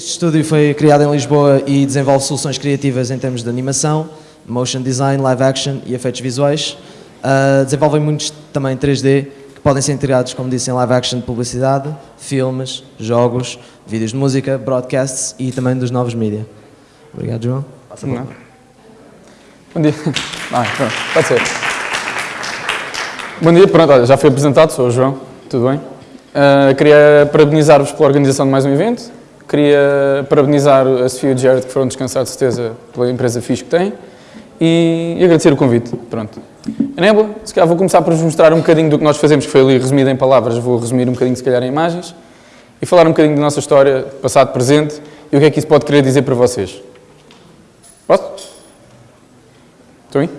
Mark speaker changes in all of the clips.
Speaker 1: Este estúdio foi criado em Lisboa e desenvolve soluções criativas em termos de animação, motion design, live action e efeitos visuais. Uh, desenvolvem muitos também 3D que podem ser integrados, como disse, em live action de publicidade, filmes, jogos, vídeos de música, broadcasts e também dos novos mídia. Obrigado, João. Passa
Speaker 2: Não. Bom dia. Ah, pronto, pode ser. Bom dia, pronto, olha, já fui apresentado, sou o João, tudo bem? Uh, queria parabenizar-vos pela organização de mais um evento, queria parabenizar a Sofia e o Jared que foram descansar de certeza pela empresa fixe que têm e, agradecer o convite, pronto. A se calhar vou começar por vos mostrar um bocadinho do que nós fazemos, que foi ali resumido em palavras, vou resumir um bocadinho se calhar em imagens e falar um bocadinho da nossa história, passado, presente e o que é que isso pode querer dizer para vocês. Posso? Estou aí?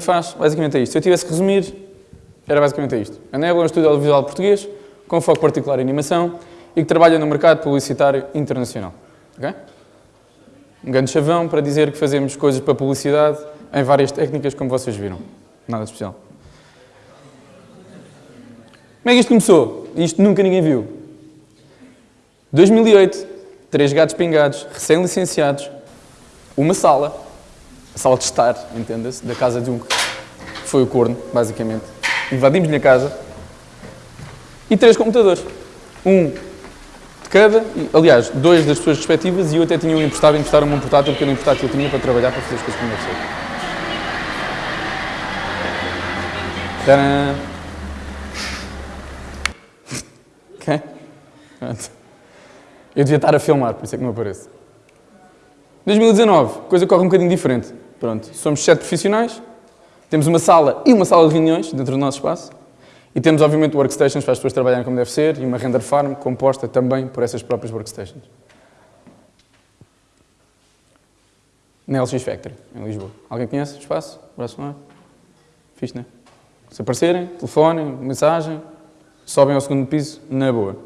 Speaker 2: Gente faz, basicamente é isto. Se eu tivesse que resumir, era basicamente isto. A Nebula é um estúdio audiovisual português, com foco particular em animação, e que trabalha no mercado publicitário internacional. Ok? Um grande chavão para dizer que fazemos coisas para publicidade em várias técnicas, como vocês viram. Nada especial. Como é que isto começou? Isto nunca ninguém viu. 2008, três gatos pingados, recém-licenciados, uma sala, a sala de estar, entenda-se, da casa de um que foi o corno, basicamente. Invadimos-lhe a casa e três computadores. Um de cada, e, aliás, dois das pessoas respectivas e eu até tinha um emprestado, emprestaram-me um portátil, porque era um portátil que eu tinha para trabalhar, para fazer as coisas como deve ser. Tadã! Ok? Pronto. Eu devia estar a filmar, por isso é que não apareço. 2019, coisa corre um bocadinho diferente. Pronto, somos sete profissionais, temos uma sala e uma sala de reuniões dentro do nosso espaço e temos, obviamente, workstations para as pessoas trabalharem como deve ser e uma render farm composta também por essas próprias workstations. Na LX Factory, em Lisboa. Alguém conhece o espaço? Braço no ar? Fixe, não é? Se aparecerem, telefonem, mensagem, sobem ao segundo piso, na boa.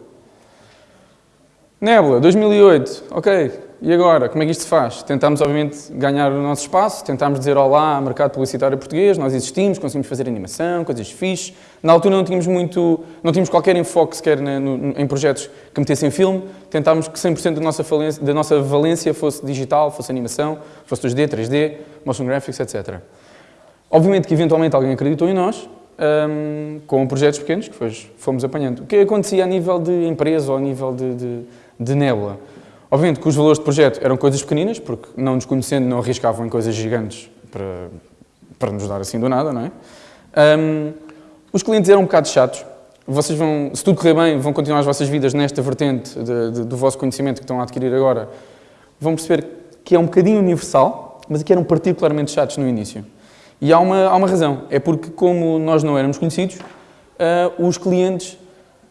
Speaker 2: Nebula, 2008, ok, e agora, como é que isto se faz? Tentámos, obviamente, ganhar o nosso espaço, tentámos dizer olá ao mercado publicitário português, nós existimos, conseguimos fazer animação, coisas fixes. Na altura não tínhamos muito, não tínhamos qualquer enfoque sequer na, no, em projetos que metessem filme, tentámos que 100% da nossa, valência, da nossa valência fosse digital, fosse animação, fosse 2D, 3D, motion graphics, etc. Obviamente que eventualmente alguém acreditou em nós, um, com projetos pequenos, que fomos apanhando. O que acontecia a nível de empresa ou a nível de, de, de Nebula? Obviamente que os valores de projeto eram coisas pequeninas, porque não nos conhecendo não arriscavam em coisas gigantes para, para nos dar assim do nada, não é? Um, os clientes eram um bocado chatos. Vocês vão, se tudo correr bem, vão continuar as vossas vidas nesta vertente de, de, do vosso conhecimento que estão a adquirir agora. Vão perceber que é um bocadinho universal, mas que eram particularmente chatos no início. E há uma, há uma razão. É porque, como nós não éramos conhecidos, uh, os clientes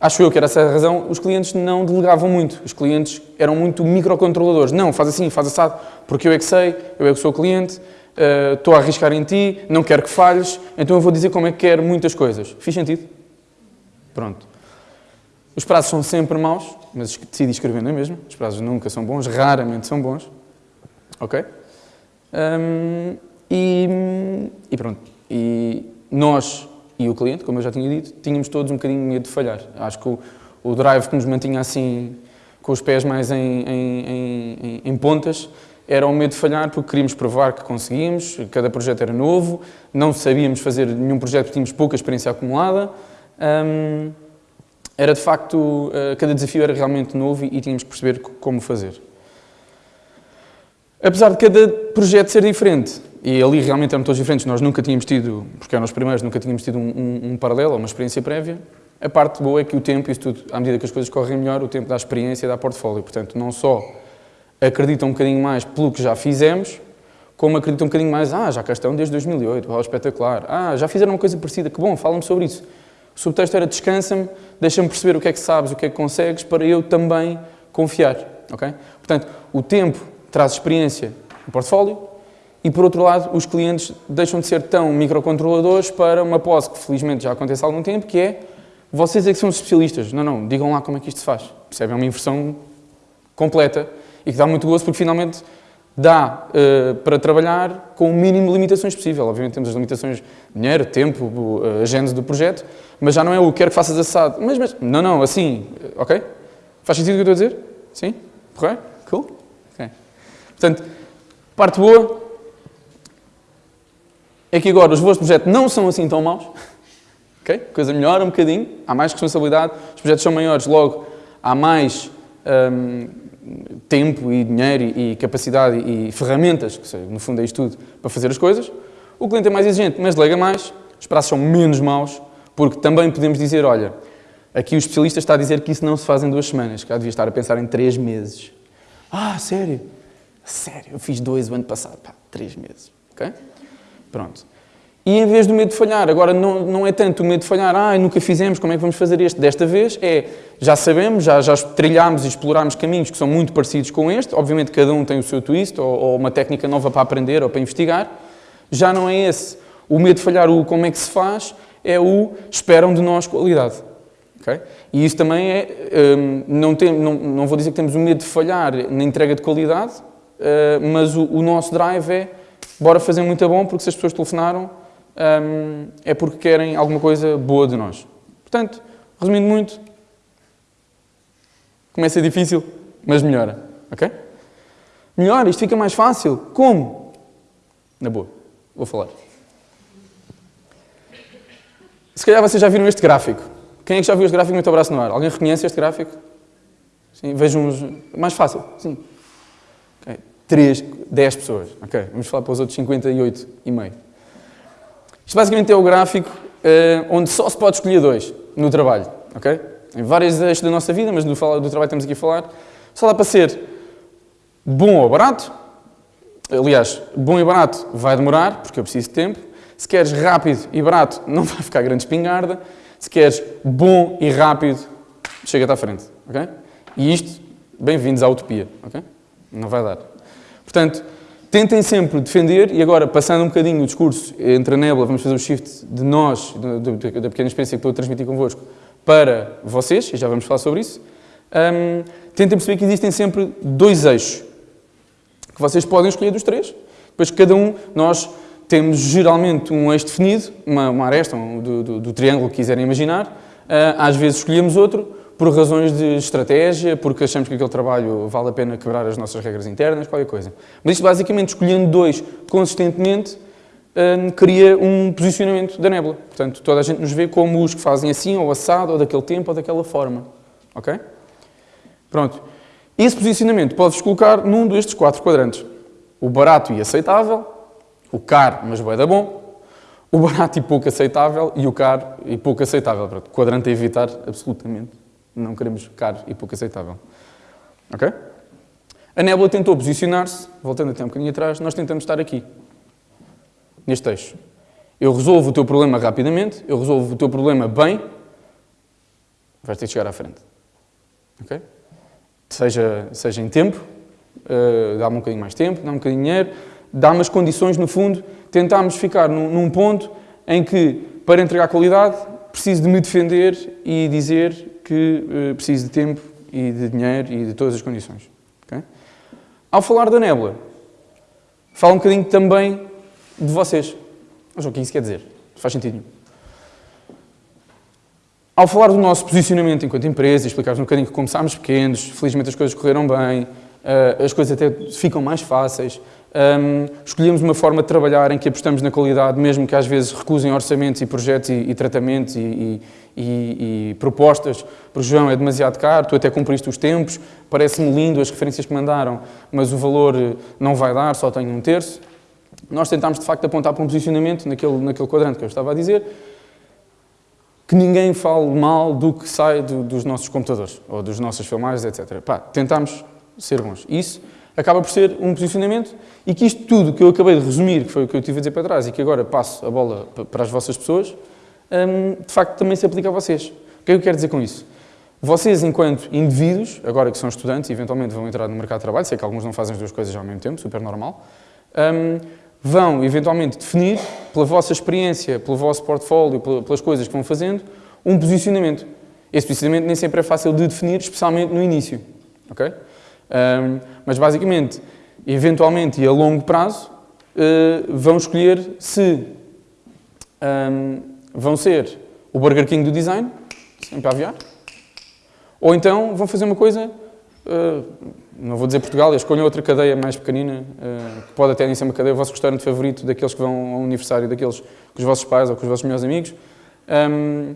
Speaker 2: Acho eu que era essa a razão, os clientes não delegavam muito. Os clientes eram muito microcontroladores. Não, faz assim, faz assado, porque eu é que sei, eu é que sou o cliente, uh, estou a arriscar em ti, não quero que falhes, então eu vou dizer como é que quero muitas coisas. Fiz sentido? Pronto. Os prazos são sempre maus, mas decidi escrever, não é mesmo? Os prazos nunca são bons, raramente são bons. Ok? Um, e, e, pronto. E nós e o cliente, como eu já tinha dito, tínhamos todos um bocadinho medo de falhar. Acho que o, o drive que nos mantinha assim, com os pés mais em, em, em, em pontas, era o medo de falhar porque queríamos provar que conseguíamos, cada projeto era novo, não sabíamos fazer nenhum projeto tínhamos pouca experiência acumulada. Um, era de facto, uh, cada desafio era realmente novo e tínhamos que perceber como fazer. Apesar de cada projeto ser diferente, e ali realmente eram todos diferentes, nós nunca tínhamos tido, porque eram os primeiros, nunca tínhamos tido um, um, um paralelo, uma experiência prévia, a parte boa é que o tempo, isso tudo, à medida que as coisas correm melhor, o tempo dá experiência e dá portfólio. Portanto, não só acreditam um bocadinho mais pelo que já fizemos, como acreditam um bocadinho mais, ah, já cá estão desde 2008, uau, espetacular. Ah, já fizeram uma coisa parecida, que bom, fala-me sobre isso. O subtexto era descansa-me, deixa-me perceber o que é que sabes, o que é que consegues, para eu também confiar, ok? Portanto, o tempo traz experiência no portfólio, e, por outro lado, os clientes deixam de ser tão microcontroladores para uma pose que, felizmente, já acontece há algum tempo, que é vocês é que são especialistas. Não, não, digam lá como é que isto se faz. Percebem? É uma inversão completa e que dá muito gosto porque, finalmente, dá uh, para trabalhar com o mínimo de limitações possível. Obviamente temos as limitações de dinheiro, tempo, uh, a gênese do projeto, mas já não é o quero que faças assado. Mas, mas, não, não, assim, ok? Faz sentido o que eu estou a dizer? Sim? Correto? Cool? Ok. Portanto, parte boa, é que agora os vossos projetos não são assim tão maus, a coisa melhora um bocadinho, há mais responsabilidade, os projetos são maiores, logo há mais hum, tempo e dinheiro e, capacidade e, ferramentas, que no fundo é isto tudo, para fazer as coisas. O cliente é mais exigente, mas delega mais, os prazos são menos maus, porque também podemos dizer, olha, aqui o especialista está a dizer que isso não se faz em duas semanas, que devia estar a pensar em três meses. Ah, sério? Sério, eu fiz dois o ano passado, pá, três meses, ok? Pronto. E em vez do medo de falhar, agora não, não é tanto o medo de falhar, ah, nunca fizemos, como é que vamos fazer este? Desta vez é, já sabemos, já, já trilhámos e explorámos caminhos que são muito parecidos com este, obviamente cada um tem o seu twist, ou, ou, uma técnica nova para aprender ou para investigar, já não é esse o medo de falhar, o como é que se faz, é o esperam de nós qualidade. Okay? E isso também é, um, não, tem, não, não vou dizer que temos o medo de falhar na entrega de qualidade, uh, mas o, o nosso drive é bora fazer muito bom, porque se as pessoas telefonaram, um, é porque querem alguma coisa boa de nós. Portanto, resumindo muito, começa difícil, mas melhora. Ok? Melhora, isto fica mais fácil. Como? Na boa, vou falar. Se calhar vocês já viram este gráfico. Quem é que já viu este gráfico? Muito abraço no ar. Alguém reconhece este gráfico? Sim, vejam uns... Mais fácil, sim. 3, 10 pessoas. Ok, vamos falar para os outros 58 e meio. Isto basicamente é o gráfico uh, onde só se pode escolher dois no trabalho. Ok? Em vários eixos da nossa vida, mas do, do trabalho estamos aqui a falar, só dá para ser bom ou barato. Aliás, bom e barato vai demorar, porque eu preciso de tempo. Se queres rápido e barato, não vai ficar grande espingarda. Se queres bom e rápido, chega-te à frente. Ok? E isto, bem-vindos à utopia. Ok? Não vai dar. Portanto, tentem sempre defender, e agora, passando um bocadinho o discurso entre a nébula, vamos fazer o shift de nós, da pequena experiência que estou a transmitir convosco, para vocês, e já vamos falar sobre isso. Um, tentem perceber que existem sempre dois eixos, que vocês podem escolher dos três. Depois, cada um, nós temos geralmente um eixo definido, uma, uma aresta um, do, do, do, triângulo que quiserem imaginar. Uh, às vezes escolhemos outro, por razões de estratégia, porque achamos que aquele trabalho vale a pena quebrar as nossas regras internas, qualquer coisa. Mas isto basicamente, escolhendo dois consistentemente, hum, cria um posicionamento da nébula. Portanto, toda a gente nos vê como os que fazem assim, ou assado, ou daquele tempo, ou daquela forma. Ok? Pronto. Esse posicionamento pode-vos colocar num destes quatro quadrantes. O barato e aceitável, o caro, mas bué da bom, o barato e pouco aceitável e o caro e pouco aceitável. Pronto, quadrante a evitar, absolutamente. Não queremos caro e pouco aceitável. Ok? A nébula tentou posicionar-se, voltando até um bocadinho atrás, nós tentamos estar aqui, neste eixo. Eu resolvo o teu problema rapidamente, eu resolvo o teu problema bem, vais ter de chegar à frente. Ok? Seja, seja em tempo, uh, dá-me um bocadinho mais tempo, dá-me um bocadinho de dinheiro, dá-me as condições, no fundo, tentámos ficar num, num ponto em que, para entregar qualidade, preciso de me defender e dizer que uh, preciso de tempo e de dinheiro e de todas as condições. Okay? Ao falar da nébula, fala um bocadinho também de vocês. Mas o que isso quer dizer? Faz sentido nenhum. Ao falar do nosso posicionamento enquanto empresa, explicar-vos um bocadinho que começámos pequenos, felizmente as coisas correram bem, uh, as coisas até ficam mais fáceis, um, escolhemos uma forma de trabalhar em que apostamos na qualidade, mesmo que às vezes recusem orçamentos e projetos e, e tratamentos e, e, e, propostas, porque João é demasiado caro, tu até cumpriste os tempos, parece-me lindo as referências que mandaram, mas o valor não vai dar, só tenho um terço. Nós tentámos de facto apontar para um posicionamento naquele, naquele quadrante que eu estava a dizer, que ninguém fale mal do que sai do, dos nossos computadores ou das nossas filmagens, etc. Pá, tentámos ser bons. Isso acaba por ser um posicionamento e que isto tudo que eu acabei de resumir, que foi o que eu tive a dizer para trás e que agora passo a bola para as vossas pessoas, hum, de facto também se aplica a vocês. O que é que eu quero dizer com isso? Vocês, enquanto indivíduos, agora que são estudantes e eventualmente vão entrar no mercado de trabalho, sei que alguns não fazem as duas coisas ao mesmo tempo, super normal, hum, vão eventualmente definir, pela vossa experiência, pelo vosso portfólio, pelas coisas que vão fazendo, um posicionamento. Esse posicionamento nem sempre é fácil de definir, especialmente no início. ok? Um, mas basicamente, eventualmente e a longo prazo, uh, vão escolher se um, vão ser o Burger King do design, sempre a aviar, ou então vão fazer uma coisa uh, não vou dizer Portugal, escolham outra cadeia mais pequenina, uh, que pode até nem ser uma cadeia, o vosso restaurante favorito, daqueles que vão ao aniversário, daqueles com os vossos pais ou com os vossos melhores amigos, um,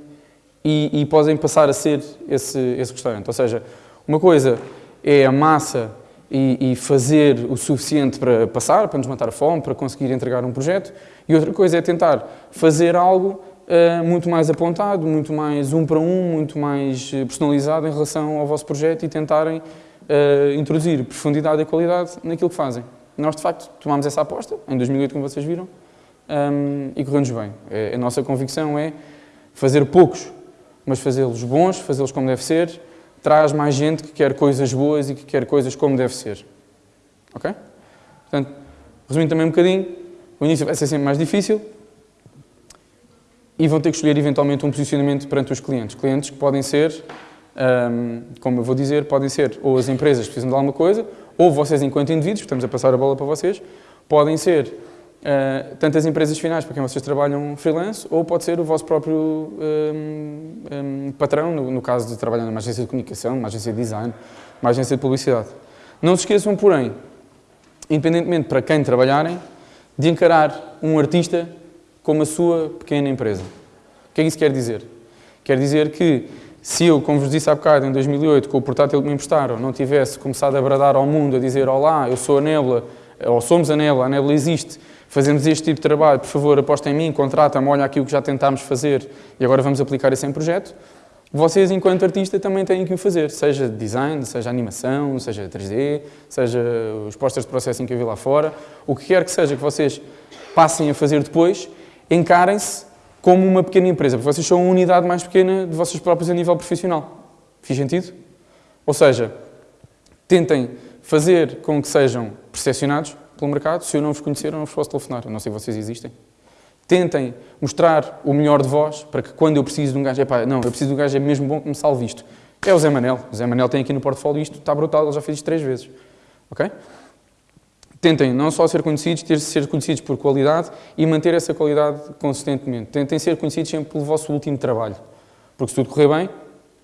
Speaker 2: e, e, podem passar a ser esse, esse restaurante. Ou seja, uma coisa é a massa e, e, fazer o suficiente para passar, para nos matar a fome, para conseguir entregar um projeto, e outra coisa é tentar fazer algo uh, muito mais apontado, muito mais um para um, muito mais eh, personalizado em relação ao vosso projeto e tentarem uh, introduzir profundidade e qualidade naquilo que fazem. Nós, de facto, tomámos essa aposta, em 2008, como vocês viram, um, e correu-nos bem. É, a nossa convicção é fazer poucos, mas fazê-los bons, fazê-los como deve ser, traz mais gente que quer coisas boas e que quer coisas como deve ser. Ok? Portanto, resumindo também um bocadinho, o início vai ser sempre mais difícil e vão ter que escolher eventualmente um posicionamento perante os clientes. Clientes que podem ser um, como eu vou dizer, podem ser ou as empresas que precisam de alguma coisa, ou vocês enquanto indivíduos, estamos a passar a bola para vocês, podem ser uh, tanto as empresas finais para quem vocês trabalham freelance, ou pode ser o vosso próprio um, um, patrão, no, no, caso de trabalhar numa agência de comunicação, numa agência de design, uma agência de publicidade. Não se esqueçam, porém, independentemente para quem trabalharem, de encarar um artista como a sua pequena empresa. O que é que isso quer dizer? Quer dizer que se eu, como vos disse há bocado, em 2008, com o portátil que me emprestaram, não tivesse começado a bradar ao mundo, a dizer Olá, eu sou a Nebula, ou somos a Nebula, a Nebula existe, fazemos este tipo de trabalho, por favor, apostem em mim, contrata-me, olha aqui o que já tentámos fazer e agora vamos aplicar isso em projeto, vocês, enquanto artista, também têm que o fazer, seja design, seja animação, seja 3D, seja os posters de processing que eu vi lá fora, o que quer que seja que vocês passem a fazer depois, encarem-se como uma pequena empresa, porque vocês são uma unidade mais pequena de vocês próprios a nível profissional. Fiz sentido? Ou seja, tentem fazer com que sejam percepcionados pelo mercado. Se eu não vos conhecer, eu não vos posso telefonar. Eu não sei se vocês existem. Tentem mostrar o melhor de vós para que quando eu preciso de um gajo, epá, não, eu preciso de um gajo é mesmo bom que me salve isto. É o Zé Manel. O Zé Manel tem aqui no portfólio isto, está brutal, ele já fez isto três vezes. Ok? Tentem não só ser conhecidos, ter ser conhecidos por qualidade e manter essa qualidade consistentemente. Tentem ser conhecidos sempre pelo vosso último trabalho. Porque se tudo correr bem,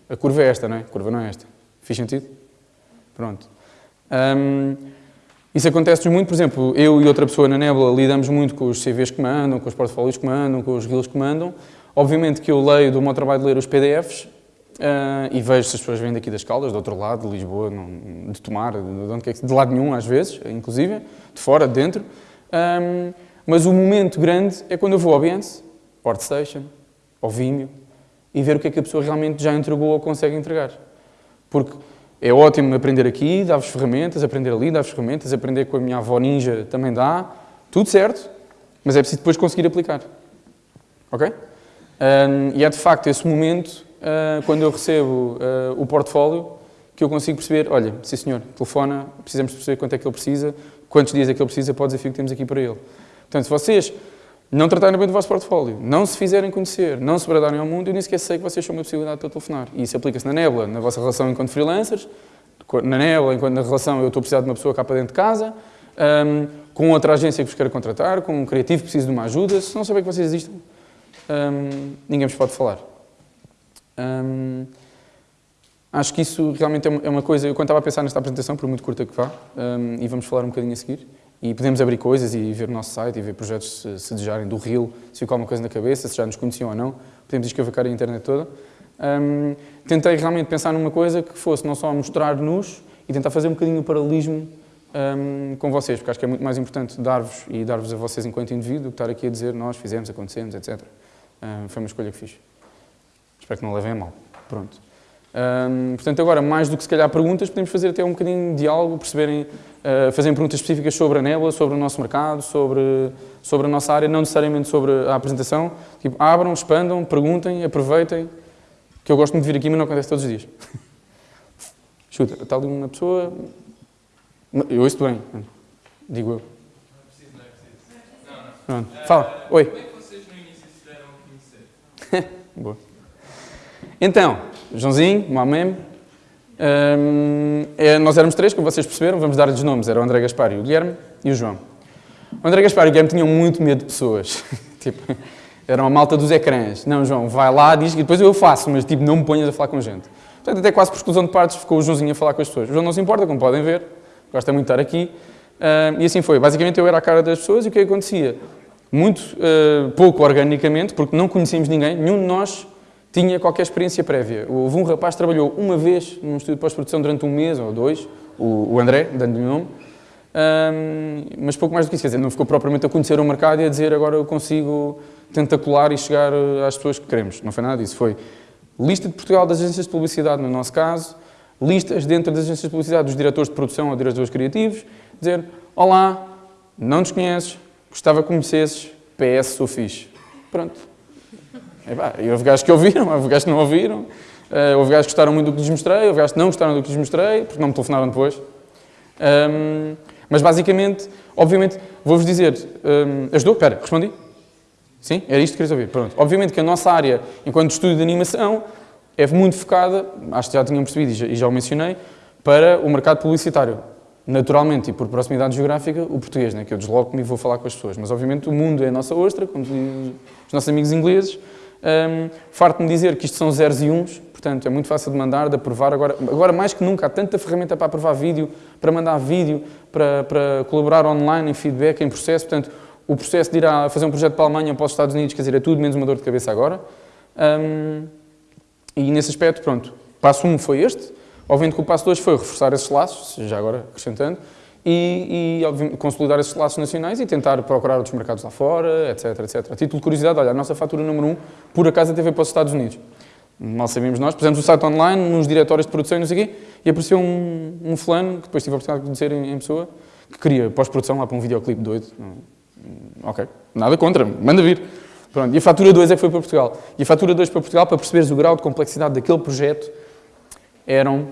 Speaker 2: a curva é esta, não é? A curva não é esta. Fiz sentido? Pronto. Um, isso acontece muito, por exemplo, eu e outra pessoa na Nebula lidamos muito com os CVs que mandam, com os portfólios que mandam, com os reels que mandam. Obviamente que eu leio do meu trabalho de ler os PDFs, Uh, e vejo se as pessoas vêm daqui das Caldas, do outro lado, de Lisboa, não, de Tomar, de, onde quer que, de lado nenhum às vezes, inclusive, de fora, de dentro. Um, mas o momento grande é quando eu vou ao Behance, Portstation, ao Vimeo, e ver o que é que a pessoa realmente já entregou ou consegue entregar. Porque é ótimo aprender aqui, dar-vos ferramentas, aprender ali, dar-vos ferramentas, aprender com a minha avó ninja também dá, tudo certo, mas é preciso depois conseguir aplicar. Ok? Um, e é de facto esse momento uh, quando eu recebo uh, o portfólio, que eu consigo perceber, olha, sim senhor, telefona, precisamos perceber quanto é que ele precisa, quantos dias é que ele precisa para o desafio que temos aqui para ele. Portanto, se vocês não tratarem bem do vosso portfólio, não se fizerem conhecer, não se bradarem ao mundo, eu nem sequer sei que vocês são uma possibilidade para telefonar. E isso aplica-se na Nebula, na vossa relação enquanto freelancers, na Nebula, enquanto na relação eu estou a precisar de uma pessoa cá para dentro de casa, um, com outra agência que vos queira contratar, com um criativo que precise de uma ajuda, se não saber que vocês existem, um, ninguém vos pode falar. Um, acho que isso realmente é uma coisa, eu quando estava a pensar nesta apresentação, por muito curta que vá, e vamos falar um bocadinho a seguir, e podemos abrir coisas e ver o nosso site e ver projetos se, se desejarem do Rio, se ficou alguma coisa na cabeça, se já nos conheciam ou não, podemos escavacar a internet toda. Um, tentei realmente pensar numa coisa que fosse não só mostrar-nos e tentar fazer um bocadinho o paralelismo um, com vocês, porque acho que é muito mais importante dar-vos e dar-vos a vocês enquanto indivíduo do que estar aqui a dizer nós fizemos, acontecemos, etc. Um, foi uma escolha que fiz. Espero que não levem a mal. Pronto. Um, portanto, agora, mais do que se calhar perguntas, podemos fazer até um bocadinho de diálogo, perceberem, uh, fazerem perguntas específicas sobre a Nebula, sobre o nosso mercado, sobre, sobre a nossa área, não necessariamente sobre a apresentação. Tipo, abram, expandam, perguntem, aproveitem, que eu gosto muito de vir aqui, mas não acontece todos os dias. Chuta, está ali uma pessoa... Eu ouço bem, digo eu. Não é preciso. Não, Fala. Oi. Como é que vocês no início se deram a conhecer? Boa. Então, Joãozinho, Mamem, um, é, nós éramos três, como vocês perceberam, vamos dar-lhes nomes, era o André Gaspar e o Guilherme e o João. O André Gaspar e o Guilherme tinham muito medo de pessoas. tipo, eram a malta dos ecrãs. Não, João, vai lá, diz, e depois eu faço, mas tipo, não me ponhas a falar com gente. Portanto, até quase por exclusão de partes, ficou o Joãozinho a falar com as pessoas. O João não se importa, como podem ver, gosta muito de estar aqui. Uh, e assim foi. Basicamente, eu era a cara das pessoas e o que acontecia? Muito uh, pouco organicamente, porque não conhecíamos ninguém, nenhum de nós tinha qualquer experiência prévia. Houve um rapaz que trabalhou uma vez num estúdio de pós-produção durante um mês ou dois, o, André, dando-lhe o nome, um, mas pouco mais do que isso, quer dizer, não ficou propriamente a conhecer o mercado e a dizer agora eu consigo tentacular e chegar eh, às pessoas que queremos. Não foi nada disso, foi lista de Portugal das agências de publicidade, no nosso caso, listas dentro das agências de publicidade dos diretores de produção ou diretores criativos, dizer, olá, não nos conheces, gostava que conhecesses, PS, sou fixe. Pronto. E, houve gajos que ouviram, houve gajos que não ouviram, uh, houve gajos que gostaram muito do que lhes mostrei, houve gajos que não gostaram do que lhes mostrei, porque não me telefonaram depois. Um, mas basicamente, obviamente, vou-vos dizer, um, ajudou? Espera, respondi? Sim? Era isto que querias ouvir? Pronto. Obviamente que a nossa área, enquanto estúdio de animação, é muito focada, acho que já tinham percebido e já, e já o mencionei, para o mercado publicitário. Naturalmente e por proximidade geográfica, o português, né, que eu desloco-me e vou falar com as pessoas. Mas obviamente o mundo é a nossa ostra, como os nossos amigos ingleses, um, Farto-me dizer que isto são zeros e uns, portanto é muito fácil de mandar, de aprovar. Agora, agora mais que nunca, há tanta ferramenta para aprovar vídeo, para mandar vídeo, para, para colaborar online em feedback, em processo. Portanto, o processo de ir a fazer um projeto para a Alemanha ou para os Estados Unidos, quer dizer, é tudo menos uma dor de cabeça agora. Um, e nesse aspecto, pronto, passo 1 um foi este. Obviamente que o passo 2 foi reforçar esses laços, já agora acrescentando, e, e consolidar esses laços nacionais e tentar procurar outros mercados lá fora, etc, etc. A título de curiosidade, olha, a nossa fatura número 1, um, por acaso, veio para os Estados Unidos. Mal sabíamos nós, pusemos o site online, nos diretórios de produção e não sei o quê, e apareceu um, um fulano, que depois tive a oportunidade de conhecer em, em pessoa, que queria pós-produção lá para um videoclipe doido. Hum, ok, nada contra, manda vir. Pronto, e a fatura 2 é que foi para Portugal. E a fatura 2 para Portugal, para perceberes o grau de complexidade daquele projeto, eram,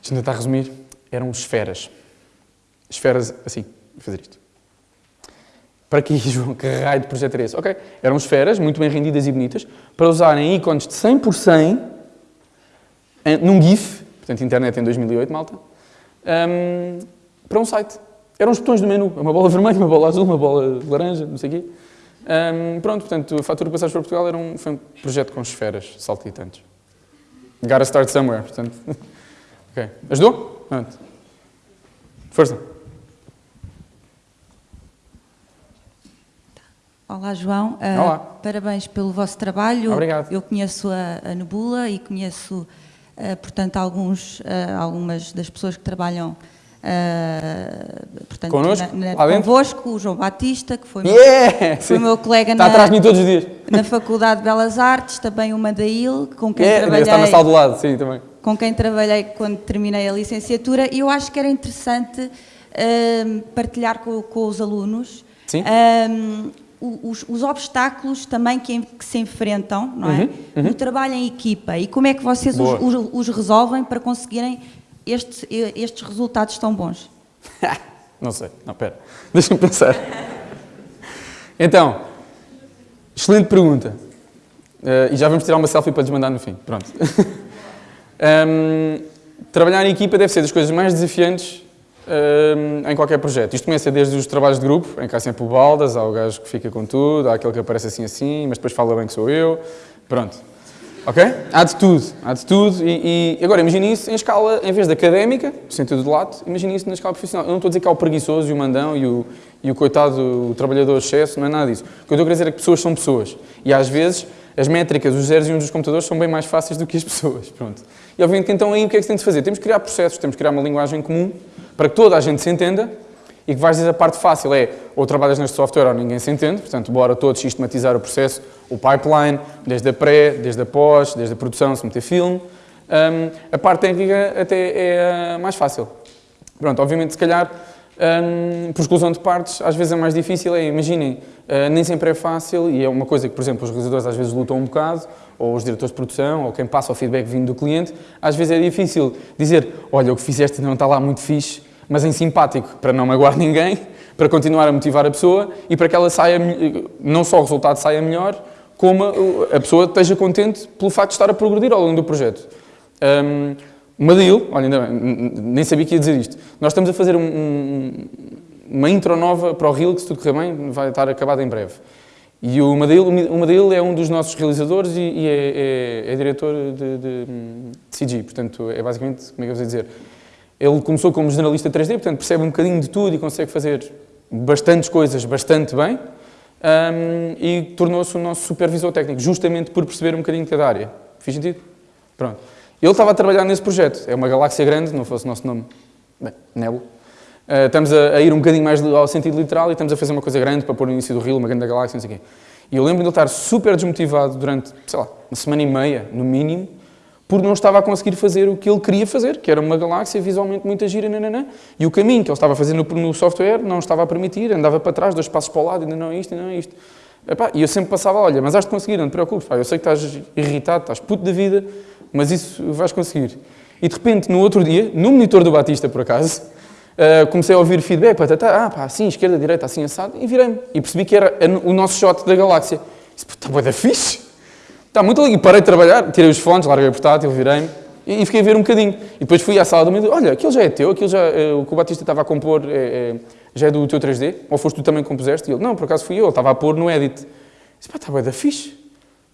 Speaker 2: deixa eu tentar resumir, eram esferas esferas assim, fazer isto. Para que, João? Que raio de projeto era esse? Ok, eram esferas muito bem rendidas e bonitas para usarem ícones de 100% em, num GIF, portanto, internet em 2008, malta, um, para um site. Eram os botões do menu, uma bola vermelha, uma bola azul, uma bola laranja, não sei o quê. Um, pronto, portanto, a fatura passagem para Portugal era um, foi um projeto com esferas saltitantes. Gotta start somewhere, portanto. ok, ajudou? Pronto. Força.
Speaker 3: Olá, João.
Speaker 2: Uh, Olá.
Speaker 3: Parabéns pelo vosso trabalho.
Speaker 2: Obrigado.
Speaker 3: Eu conheço a, a Nebula e conheço, uh, portanto, alguns, uh, algumas das pessoas que trabalham portanto,
Speaker 2: connosco,
Speaker 3: na, na, convosco, o João Batista, que foi,
Speaker 2: yeah,
Speaker 3: meu, foi meu colega na, na Faculdade de Belas Artes, também o Madail, com quem
Speaker 2: yeah,
Speaker 3: trabalhei.
Speaker 2: Está na sala do lado, sim, também.
Speaker 3: Com quem trabalhei quando terminei a licenciatura e eu acho que era interessante partilhar com, com, os alunos.
Speaker 2: Sim
Speaker 3: os, os, obstáculos também que, que, se enfrentam não é? Uhum, uhum. no trabalho em equipa e como é que vocês os, os, os, resolvem para conseguirem estes, estes resultados tão bons?
Speaker 2: não sei, não, pera, deixa-me pensar. Então, excelente pergunta. Uh, e já vamos tirar uma selfie para lhes mandar no fim. Pronto. um, trabalhar em equipa deve ser das coisas mais desafiantes em qualquer projeto. Isto começa desde os trabalhos de grupo, em que há sempre o baldas, há o gajo que fica com tudo, há aquele que aparece assim assim, mas depois fala bem que sou eu. Pronto. Ok? Há de tudo, há de tudo. E, e agora, imagine isso em escala, em vez de académica, sentido de lato, imagine isso na escala profissional. Eu não estou a dizer que há o preguiçoso e o mandão e o, e o coitado, o trabalhador excesso, não é nada disso. O que eu estou a dizer é que pessoas são pessoas. E às vezes as métricas, os zeros e uns dos computadores são bem mais fáceis do que as pessoas. Pronto. E obviamente então aí o que é que se tem de fazer? Temos que criar processos, temos que criar uma linguagem comum para que toda a gente se entenda e que vais dizer a parte fácil é ou trabalhas neste software ou ninguém se entende, portanto, bora todos sistematizar o processo, o pipeline, desde a pré, desde a pós, desde a produção, se meter filme. Um, a parte técnica até é mais fácil. Pronto, obviamente, se calhar, um, por exclusão de partes, às vezes é mais difícil. É, imaginem, uh, nem sempre é fácil e é uma coisa que, por exemplo, os realizadores às vezes lutam um bocado, ou os diretores de produção, ou quem passa o feedback vindo do cliente, às vezes é difícil dizer, olha, o que fizeste não está lá muito fixe, mas em simpático, para não magoar ninguém, para continuar a motivar a pessoa e para que ela saia, não só o resultado saia melhor, como a pessoa esteja contente pelo facto de estar a progredir ao longo do projeto. Um, uma olha, ainda bem, nem sabia que ia dizer isto. Nós estamos a fazer um, um, uma intro nova para o Reel, que se tudo correr bem, vai estar acabado em breve. E o Madil, o é um dos nossos realizadores e, e é, é, é, diretor de, de, de, CG, portanto, é basicamente, como é que eu vou dizer, ele começou como generalista 3D, portanto percebe um bocadinho de tudo e consegue fazer bastantes coisas bastante bem um, e tornou-se o nosso supervisor técnico, justamente por perceber um bocadinho de cada área. Fiz sentido? Pronto. Ele estava a trabalhar nesse projeto. É uma galáxia grande, não fosse o nosso nome. Bem, Nebula. Uh, estamos a, a, ir um bocadinho mais ao sentido literal e estamos a fazer uma coisa grande para pôr no início do rio, uma grande galáxia, não sei o quê. E eu lembro de ele estar super desmotivado durante, sei lá, uma semana e meia, no mínimo, porque não estava a conseguir fazer o que ele queria fazer, que era uma galáxia visualmente muito gira, nananã, e o caminho que ele estava a no, no, software não estava a permitir, andava para trás, dois passos para o lado, ainda não é isto, ainda não é isto. E eu sempre passava, olha, mas has de conseguir, não te preocupes, pá, eu sei que estás irritado, estás puto da vida, mas isso vais conseguir. E de repente, no outro dia, no monitor do Batista, por acaso, uh, comecei a ouvir feedback, pá, tá, ah, pá, assim, esquerda, direita, assim, assado, e virei-me. E percebi que era o nosso shot da galáxia. Disse, está boa da fixe. Está muito ali. E parei de trabalhar, tirei os fones, larguei o portátil, virei-me e, fiquei a ver um bocadinho. E depois fui à sala do meio olha, aquilo já é teu, aquilo já, é, o que o Batista estava a compor é, já é do teu 3D? Ou foste tu também que compuseste? E ele, não, por acaso fui eu, ele estava a pôr no edit. Disse, pá, está bem da fixe,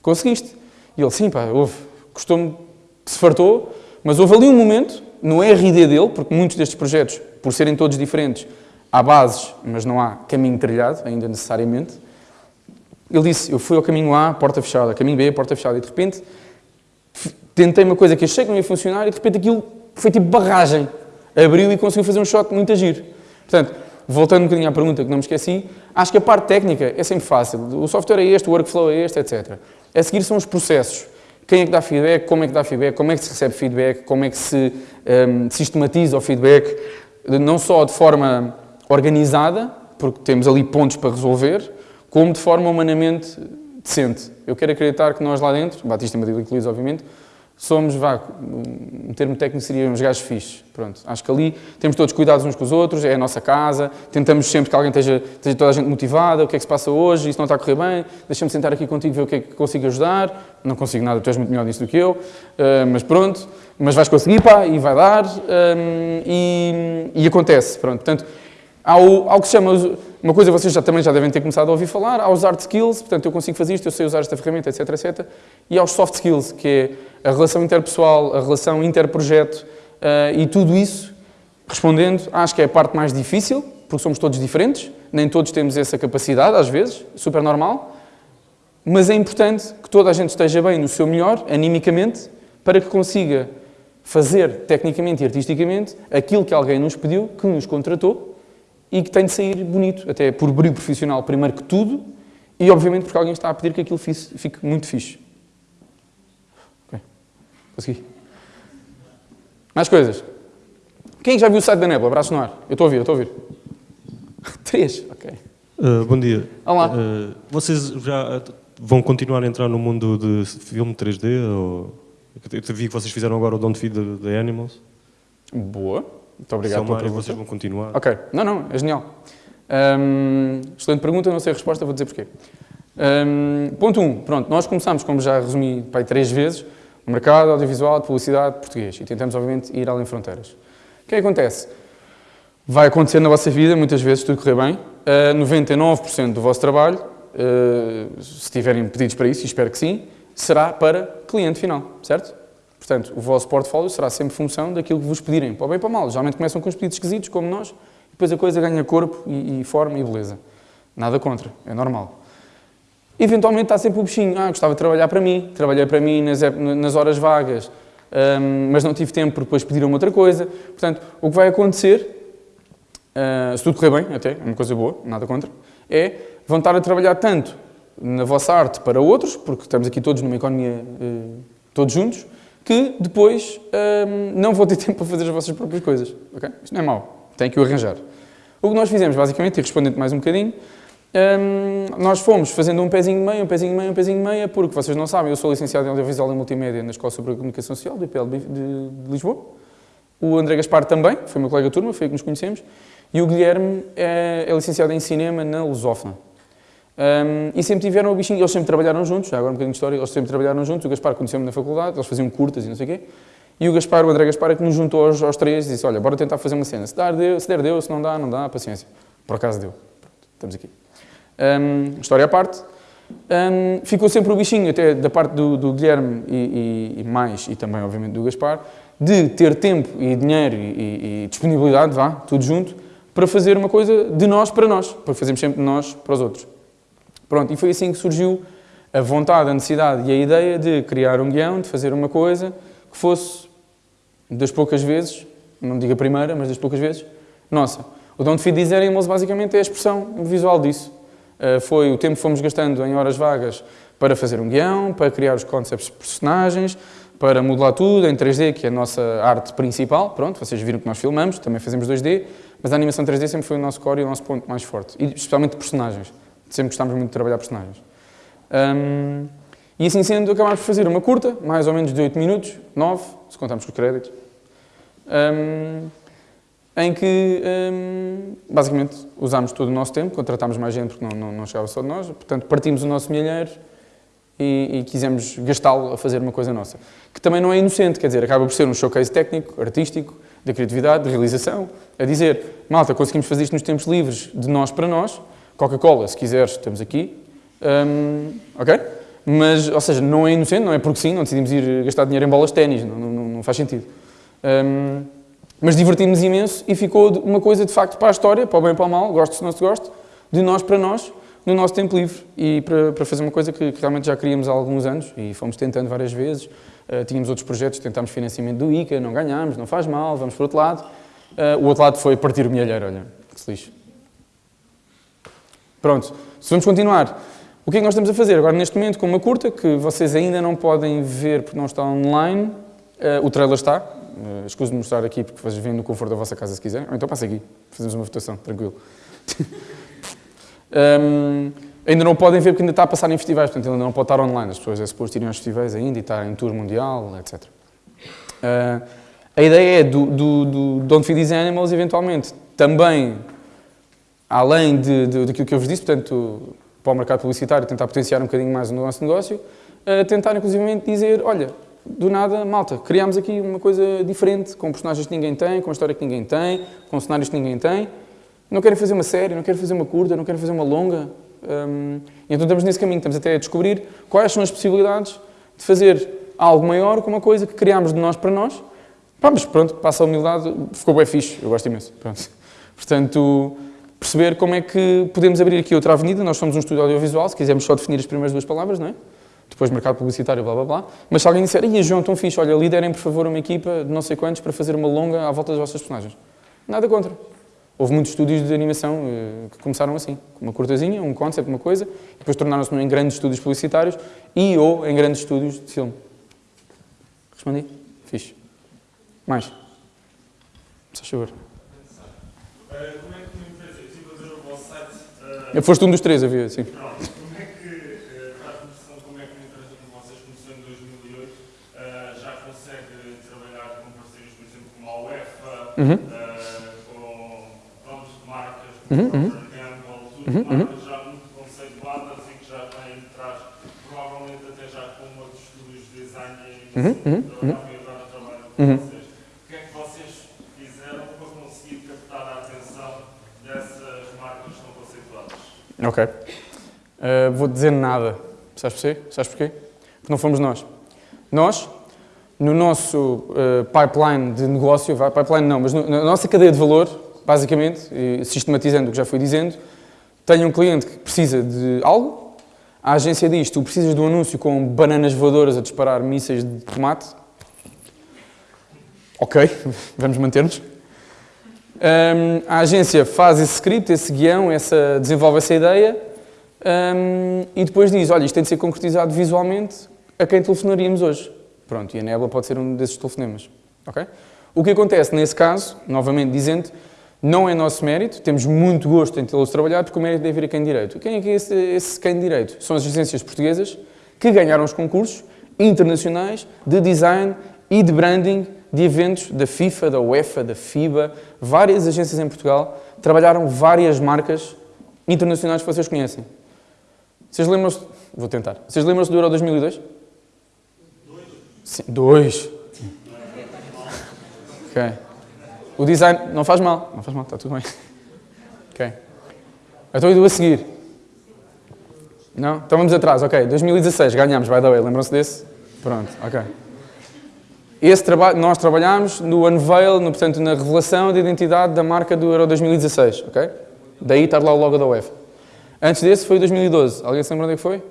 Speaker 2: conseguiste. E ele, sim, pá, houve, custou-me, se fartou, mas houve ali um momento, no RD dele, porque muitos destes projetos, por serem todos diferentes, há bases, mas não há caminho trilhado, ainda necessariamente, ele disse, eu fui ao caminho A, porta fechada, caminho B, porta fechada, e de repente tentei uma coisa que achei que não ia funcionar e de repente aquilo foi tipo barragem. Abriu e conseguiu fazer um shot muito agir. Portanto, voltando um bocadinho à pergunta que não me esqueci, acho que a parte técnica é sempre fácil. O software é este, o workflow é este, etc. A seguir são os processos. Quem é que dá feedback, como é que dá feedback, como é que se recebe feedback, como é que se um, sistematiza o feedback, não só de forma organizada, porque temos ali pontos para resolver, como de forma humanamente decente. Eu quero acreditar que nós lá dentro, Batista Madrid incluídos, obviamente, somos, vá, um termo técnico seria uns gajos fixes. Pronto, acho que ali temos todos cuidados uns com os outros, é a nossa casa, tentamos sempre que alguém esteja, esteja toda a gente motivada, o que é que se passa hoje, isso não está a correr bem, deixa-me sentar aqui contigo ver o que é que consigo ajudar, não consigo nada, tu és muito melhor nisso do que eu, uh, mas pronto, mas vais conseguir, pá, e vai dar, um, eh, e, e acontece, pronto, portanto, Há o, algo que se chama, uma coisa vocês já, também já devem ter começado a ouvir falar, há os hard skills, portanto eu consigo fazer isto, eu sei usar esta ferramenta, etc, etc. E há os soft skills, que é a relação interpessoal, a relação interprojeto uh, e tudo isso, respondendo, acho que é a parte mais difícil, porque somos todos diferentes, nem todos temos essa capacidade, às vezes, super normal, mas é importante que toda a gente esteja bem no seu melhor, animicamente, para que consiga fazer, tecnicamente e artisticamente, aquilo que alguém nos pediu, que nos contratou, e que tem de sair bonito, até por brilho profissional primeiro que tudo, e obviamente porque alguém está a pedir que aquilo fique muito fixe. Ok, consegui. Mais coisas. Quem já viu o site da Nebula? Abraço no ar. Eu estou a ouvir, eu estou a ouvir. Três, ok.
Speaker 4: Uh, bom dia.
Speaker 2: Olá. Uh,
Speaker 4: vocês já vão continuar a entrar no mundo de filme 3D? Ou... Eu vi que vocês fizeram agora o Don't Feed the, the Animals.
Speaker 2: Boa. Muito obrigado
Speaker 4: Se é uma área vocês vão continuar.
Speaker 2: Ok. Não, não, é genial. Um, excelente pergunta, não sei a resposta, vou dizer porquê. Um, ponto 1. Um, pronto, nós começamos, como já resumi pai, três vezes, o mercado audiovisual de publicidade português e tentamos, obviamente, ir além fronteiras. O que é que acontece? vai acontecer na vossa vida, muitas vezes, tudo correr bem. Uh, 99% do vosso trabalho, uh, se tiverem pedidos para isso, e espero que sim, será para cliente final, certo? Portanto, o vosso portfólio será sempre função daquilo que vos pedirem, para o bem e para o mal. Geralmente começam com os pedidos esquisitos, como nós, depois a coisa ganha corpo e, e forma e beleza. Nada contra, é normal. Eventualmente está sempre o bichinho, ah, gostava de trabalhar para mim, trabalhei para mim nas, nas horas vagas, um, mas não tive tempo porque depois pediram outra coisa. Portanto, o que vai acontecer, uh, se tudo correr bem, até, é uma coisa boa, nada contra, é vão estar a trabalhar tanto na vossa arte para outros, porque estamos aqui todos numa economia, uh, todos juntos, que depois um, não vão ter tempo para fazer as vossas próprias coisas. Okay? Isto não é mau, tem que o arranjar. O que nós fizemos, basicamente, e respondendo mais um bocadinho, um, nós fomos fazendo um pezinho de meia, um pezinho de meia, um pezinho de meia, porque vocês não sabem, eu sou licenciado em Audiovisual e Multimédia na Escola Superior de Comunicação Social, do IPL de, de, Lisboa. O André Gaspar também, foi meu colega de turma, foi aí que nos conhecemos. E o Guilherme é, é licenciado em Cinema na Lusófona. Um, e sempre tiveram o bichinho, eles sempre trabalharam juntos, já agora um bocadinho de história, eles sempre trabalharam juntos, o Gaspar conheceu-me na faculdade, eles faziam curtas e não sei o quê. E o Gaspar, o André Gaspar, é que nos juntou aos, aos três e disse, olha, bora tentar fazer uma cena. Se, dar, deu, se der, deu, se não dá, não dá, paciência. Por acaso deu. Pronto, estamos aqui. Um, história à parte. Um, ficou sempre o bichinho, até da parte do, do Guilherme e, e, e, mais, e também, obviamente, do Gaspar, de ter tempo e dinheiro e, e, disponibilidade, vá, tudo junto, para fazer uma coisa de nós para nós, para fazermos sempre de nós para os outros. Pronto, e foi assim que surgiu a vontade, a necessidade e a ideia de criar um guião, de fazer uma coisa que fosse, das poucas vezes, não digo a primeira, mas das poucas vezes, nossa. O Don't Feed These Animals basicamente é a expressão visual disso. Uh, foi o tempo que fomos gastando em horas vagas para fazer um guião, para criar os concepts de personagens, para modelar tudo em 3D, que é a nossa arte principal. Pronto, vocês viram que nós filmamos, também fazemos 2D, mas a animação 3D sempre foi o nosso core e o nosso ponto mais forte, e especialmente personagens. Sempre gostámos muito de trabalhar personagens. Um, e assim sendo, acabámos por fazer uma curta, mais ou menos de 8 minutos, 9, se contarmos com os créditos, um, em que um, basicamente usámos todo o nosso tempo, contratámos mais gente porque não, não, não chegava só de nós, portanto partimos o nosso milheiro e, e quisemos gastá-lo a fazer uma coisa nossa. Que também não é inocente, quer dizer, acaba por ser um showcase técnico, artístico, da criatividade, de realização, a dizer, malta, conseguimos fazer isto nos tempos livres, de nós para nós, Coca-Cola, se quiseres, estamos aqui, um, ok? Mas, ou seja, não é inocente, não é porque sim, não decidimos ir gastar dinheiro em bolas de ténis, não, não, não, faz sentido. Um, mas divertimos imenso e ficou uma coisa de facto para a história, para o bem e para o mal, gosto se não se gosta, de nós para nós, no nosso tempo livre e para, para fazer uma coisa que, que, realmente já queríamos há alguns anos e fomos tentando várias vezes. Uh, tínhamos outros projetos, tentámos financiamento do ICA, não ganhámos, não faz mal, vamos para o outro lado. Uh, o outro lado foi partir o milheiro, olha, que se. Pronto, se vamos continuar. O que é que nós estamos a fazer? Agora, neste momento, com uma curta, que vocês ainda não podem ver porque não está online, uh, o trailer está. Uh, escuso de mostrar aqui porque vocês vêm no conforto da vossa casa se quiserem. Ou então passa aqui, fazemos uma votação, tranquilo. um, ainda não podem ver porque ainda está a passar em festivais, portanto ainda não pode estar online. As pessoas é suposto irem aos festivais ainda e estar em tour mundial, etc. Uh, eh, a ideia é do, do, do Don't Feed These Animals, eventualmente, também, além de, de, daquilo que eu vos disse, portanto, para o mercado publicitário, tentar potenciar um bocadinho mais o nosso negócio, uh, tentar inclusive dizer, olha, do nada, malta, criámos aqui uma coisa diferente, com personagens que ninguém tem, com história que ninguém tem, com cenários que ninguém tem. Não querem fazer uma série, não querem fazer uma curta, não querem fazer uma longa. Um, então estamos nesse caminho, estamos até a descobrir quais são as possibilidades de fazer algo maior com uma coisa que criámos de nós para nós. Pá, mas pronto, passa a humildade, ficou bem fixe, eu gosto imenso. Pronto. Portanto, perceber como é que podemos abrir aqui outra avenida. Nós somos um estúdio audiovisual, se quisermos só definir as primeiras duas palavras, não é? Depois mercado publicitário, blá blá blá. Mas se alguém disser, e João, tão fixe, olha, liderem por favor uma equipa de não sei quantos para fazer uma longa à volta das vossas personagens. Nada contra. Houve muitos estúdios de animação uh, que começaram assim, com uma cortazinha, um concept, uma coisa, e depois tornaram-se em grandes estúdios publicitários e ou em grandes estúdios de filme. Respondi? Fixe. Mais? Só favor. Eu foste um dos três, havia, sim.
Speaker 5: Pronto. Como é que, uh, faz noção como é que uma empresa como vocês começou em 2008 uh, já consegue trabalhar com parceiros, por exemplo, como a UEFA, uhum. uh, com pronto, marcas, como uhum. Gamble, tudo, uhum. marcas já muito conceituadas e que já têm atrás, provavelmente até já com outros estúdios de design e uhum. uhum. agora trabalham com vocês. O que é que vocês fizeram para conseguir captar a atenção
Speaker 2: Ok. Uh, vou dizer nada. Sabes porquê? Sabes porquê? Porque não fomos nós. Nós, no nosso uh, pipeline de negócio, pipeline não, mas no, na nossa cadeia de valor, basicamente, sistematizando o que já fui dizendo, tenho um cliente que precisa de algo, a agência diz, tu precisas de um anúncio com bananas voadoras a disparar mísseis de tomate. Ok, vamos manter-nos. Um, a agência faz esse script, esse guião, essa, desenvolve essa ideia um, e depois diz, olha, isto tem de ser concretizado visualmente a quem telefonaríamos hoje. Pronto, e a Nebula pode ser um desses telefonemas. Okay? O que acontece nesse caso, novamente dizendo, não é nosso mérito, temos muito gosto em tê-los trabalhar, porque o mérito deve vir a quem direito. Quem é que é esse, esse quem direito? São as agências portuguesas que ganharam os concursos internacionais de design e de branding de eventos da FIFA, da UEFA, da FIBA, várias agências em Portugal trabalharam várias marcas internacionais que vocês conhecem. Vocês lembram-se... Vou tentar. Vocês lembram-se do Euro 2002? Dois. Sim, dois. Ok. O design... Não faz mal. Não faz mal, está tudo bem. Ok. Então eu a seguir. Não? Então vamos atrás. Ok. 2016 ganhamos, by the way. Lembram-se desse? Pronto. Ok. Esse trabalho, nós trabalhámos no unveil, no, portanto, na revelação da identidade da marca do Euro 2016, ok? Daí está lá o logo da UEFA. Antes desse foi 2012. Alguém se lembra onde é que foi?